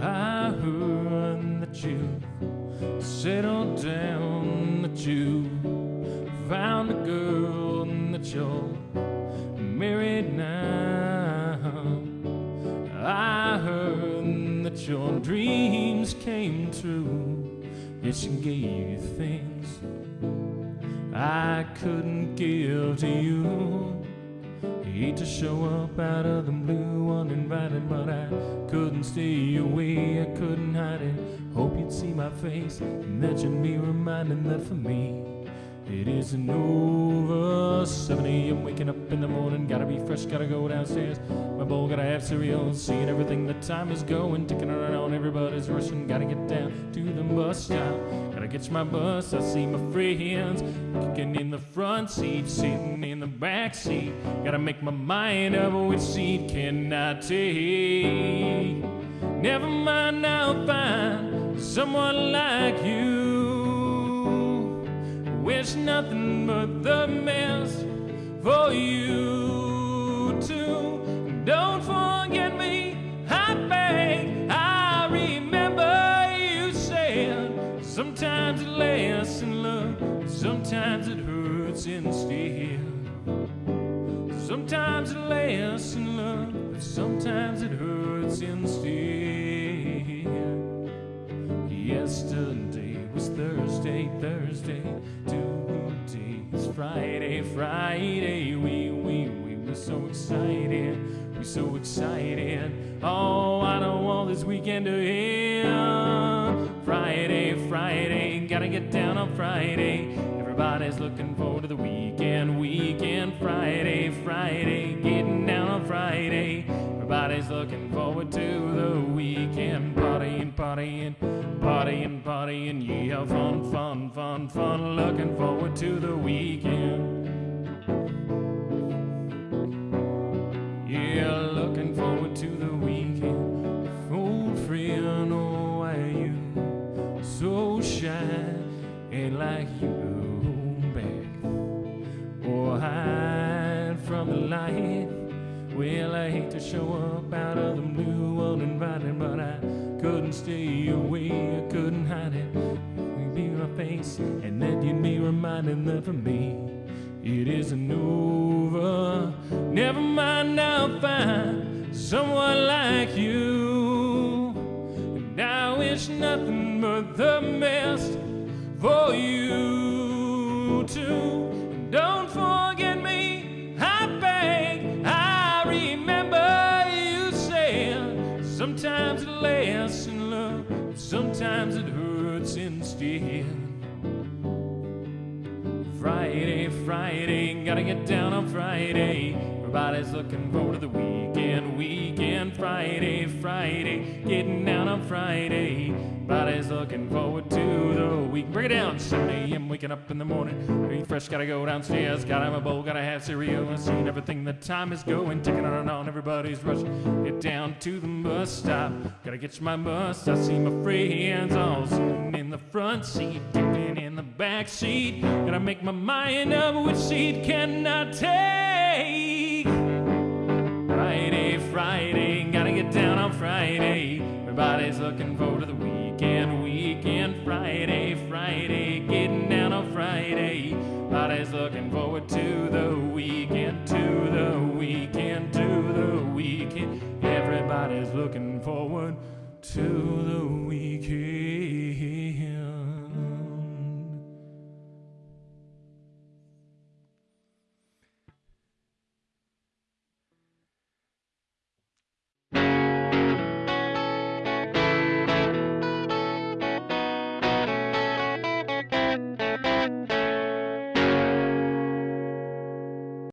heard that you settled down, that you found a girl, and that you're married now. I heard that your dreams came true. Yes, she gave you things I couldn't give to you. Hate to show up out of the blue uninvited, but I couldn't stay away, I couldn't hide it. Hope you'd see my face and that you'd be reminded that for me. It isn't over. 7 a.m. waking up in the morning. Gotta be fresh, gotta go downstairs. My bowl, gotta have cereal. Seeing everything, the time is going. Ticking around, everybody's rushing. Gotta get down to the bus stop. Gotta catch my bus. I see my friends kicking in the front seat, sitting in the back seat. Gotta make my mind up which seat can I take. Never mind, I'll find someone like you. Wish nothing but the best for you sometimes it lasts in love, sometimes it hurts instead. Sometimes it lasts in love, but sometimes it hurts instead. Yesterday was Thursday, Thursday, today's Friday, Friday. We, we, we were so excited, we so excited. Oh, I don't want this weekend to end. Friday, Friday, gotta get down on Friday. Everybody's looking forward to the weekend, weekend, Friday, Friday, getting down on Friday. Everybody's looking forward to the weekend, partying, partying, partying, partying, yeah, fun, fun, fun, fun. Looking forward to the weekend. Like you back or oh, hide from the light. Well, I hate to show up out of the blue uninvited, but I couldn't stay away, I couldn't hide it. You'd be my face, and then you'd be reminded that for me, it isn't over. Never mind, I'll find someone like you. And I wish nothing but the best for you too. Don't forget me, I beg. I remember you said sometimes it lasts in love, sometimes it hurts instead. Friday, Friday, gotta get down on Friday. Everybody's looking forward to the weekend, weekend, Friday, Friday, getting down on Friday. Looking forward to the week. Bring it down, 7 a.m. waking up in the morning. Be fresh, gotta go downstairs, gotta have a bowl, gotta have cereal. and seen everything, the time is going, ticking on and on. Everybody's rushing, get down to the bus stop. Gotta get my bus, I see my friends all sitting in the front seat, kicking in the back seat. Gotta make my mind up which seat can I take. Friday, Friday, gotta get down on Friday. Everybody's looking forward to the weekend, Friday, Friday, getting down on Friday. Everybody's looking forward to the weekend, to the weekend, to the weekend. Everybody's looking forward to the weekend.